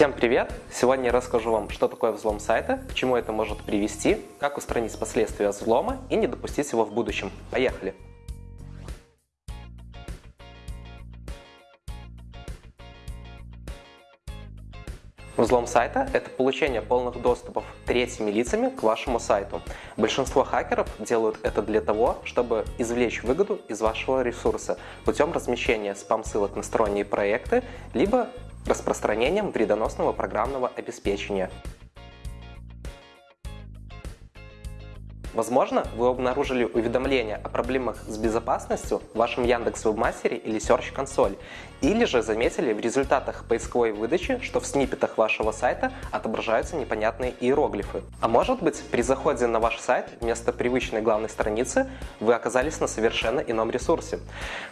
Всем привет! Сегодня я расскажу вам, что такое взлом сайта, к чему это может привести, как устранить последствия взлома и не допустить его в будущем. Поехали! Взлом сайта – это получение полных доступов третьими лицами к вашему сайту. Большинство хакеров делают это для того, чтобы извлечь выгоду из вашего ресурса путем размещения спам-ссылок на сторонние проекты, либо распространением вредоносного программного обеспечения. Возможно, вы обнаружили уведомление о проблемах с безопасностью в вашем Яндекс Вебмастере или Search Console, или же заметили в результатах поисковой выдачи, что в сниппетах вашего сайта отображаются непонятные иероглифы. А может быть, при заходе на ваш сайт вместо привычной главной страницы вы оказались на совершенно ином ресурсе.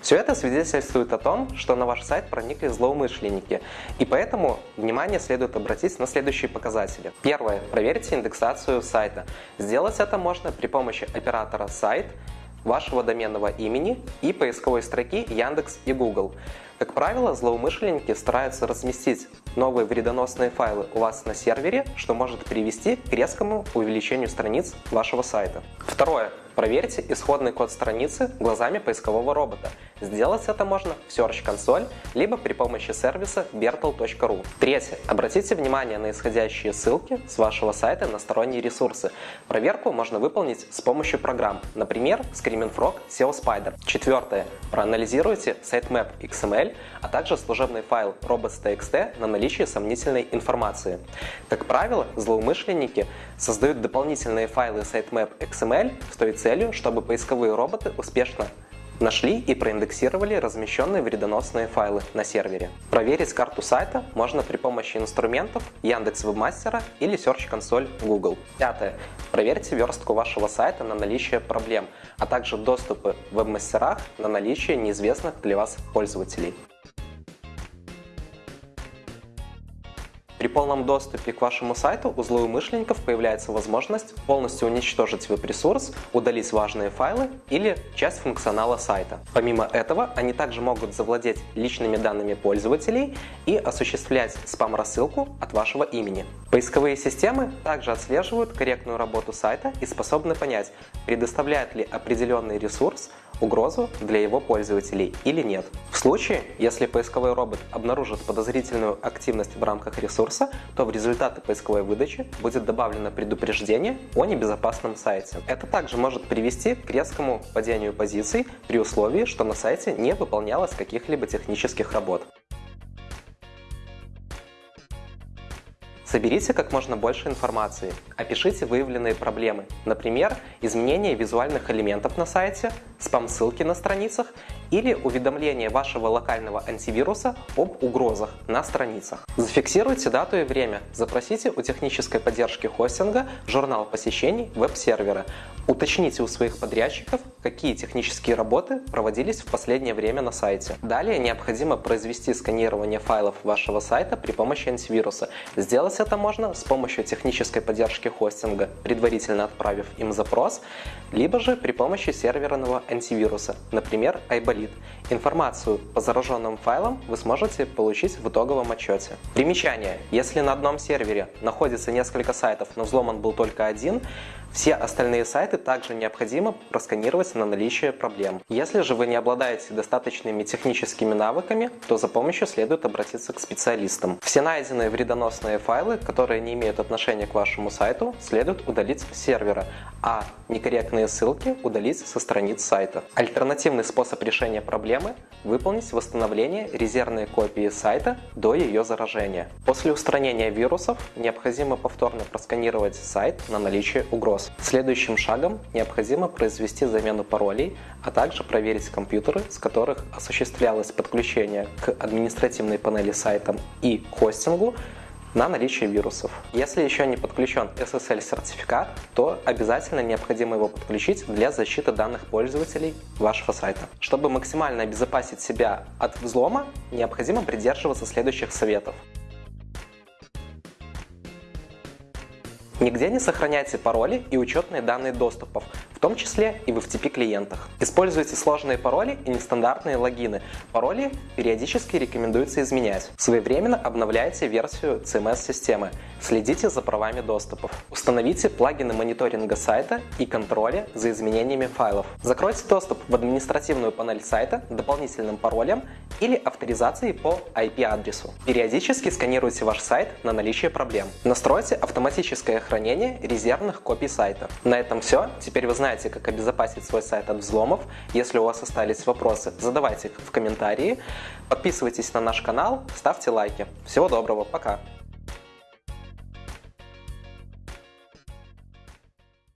Все это свидетельствует о том, что на ваш сайт проникли злоумышленники, и поэтому внимание следует обратить на следующие показатели. Первое. Проверьте индексацию сайта. Сделать это можно при помощи оператора сайт, вашего доменного имени и поисковой строки Яндекс и Google. Как правило, злоумышленники стараются разместить новые вредоносные файлы у вас на сервере, что может привести к резкому увеличению страниц вашего сайта. Второе. Проверьте исходный код страницы глазами поискового робота. Сделать это можно в Search Console, либо при помощи сервиса bertel.ru. Третье. Обратите внимание на исходящие ссылки с вашего сайта на сторонние ресурсы. Проверку можно выполнить с помощью программ, например, Screaming Frog, SEO Spider. Четвертое. Проанализируйте sitemap XML, а также служебный файл robots.txt на наличие сомнительной информации. Как правило, злоумышленники создают дополнительные файлы sitemap XML с той целью, целью, чтобы поисковые роботы успешно нашли и проиндексировали размещенные вредоносные файлы на сервере. Проверить карту сайта можно при помощи инструментов Яндекс Вебмастера или Search Console Google. Пятое. Проверьте верстку вашего сайта на наличие проблем, а также доступы в веб-мастерах на наличие неизвестных для вас пользователей. Полном доступе к вашему сайту у злоумышленников появляется возможность полностью уничтожить веб-ресурс, удалить важные файлы или часть функционала сайта. Помимо этого, они также могут завладеть личными данными пользователей и осуществлять спам-рассылку от вашего имени. Поисковые системы также отслеживают корректную работу сайта и способны понять, предоставляет ли определенный ресурс угрозу для его пользователей или нет. В случае, если поисковой робот обнаружит подозрительную активность в рамках ресурса, то в результаты поисковой выдачи будет добавлено предупреждение о небезопасном сайте. Это также может привести к резкому падению позиций при условии, что на сайте не выполнялось каких-либо технических работ. Соберите как можно больше информации, опишите выявленные проблемы, например, изменение визуальных элементов на сайте, спам-ссылки на страницах или уведомление вашего локального антивируса об угрозах на страницах. Зафиксируйте дату и время, запросите у технической поддержки хостинга журнал посещений веб-сервера, уточните у своих подрядчиков, какие технические работы проводились в последнее время на сайте. Далее необходимо произвести сканирование файлов вашего сайта при помощи антивируса. Сделать это можно с помощью технической поддержки хостинга, предварительно отправив им запрос, либо же при помощи серверного антивируса, например, iBolid. Информацию по зараженным файлам вы сможете получить в итоговом отчете. Примечание. Если на одном сервере находится несколько сайтов, но взломан был только один, все остальные сайты также необходимо просканировать на наличие проблем. Если же вы не обладаете достаточными техническими навыками, то за помощью следует обратиться к специалистам. Все найденные вредоносные файлы, которые не имеют отношения к вашему сайту, следует удалить с сервера, а некорректные ссылки удалить со страниц сайта. Альтернативный способ решения проблемы – выполнить восстановление резервной копии сайта до ее заражения. После устранения вирусов необходимо повторно просканировать сайт на наличие угроз. Следующим шагом необходимо произвести замену паролей, а также проверить компьютеры, с которых осуществлялось подключение к административной панели сайта и хостингу, на наличие вирусов. Если еще не подключен SSL-сертификат, то обязательно необходимо его подключить для защиты данных пользователей вашего сайта. Чтобы максимально обезопасить себя от взлома, необходимо придерживаться следующих советов. Нигде не сохраняйте пароли и учетные данные доступов, в том числе и в FTP клиентах. Используйте сложные пароли и нестандартные логины. Пароли периодически рекомендуется изменять. Своевременно обновляйте версию CMS-системы. Следите за правами доступов. Установите плагины мониторинга сайта и контроля за изменениями файлов. Закройте доступ в административную панель сайта дополнительным паролем или авторизацией по IP-адресу. Периодически сканируйте ваш сайт на наличие проблем. Настройте автоматическое хранение резервных копий сайта. На этом все. Теперь вы знаете, как обезопасить свой сайт от взломов. Если у вас остались вопросы, задавайте их в комментарии. Подписывайтесь на наш канал, ставьте лайки. Всего доброго, пока!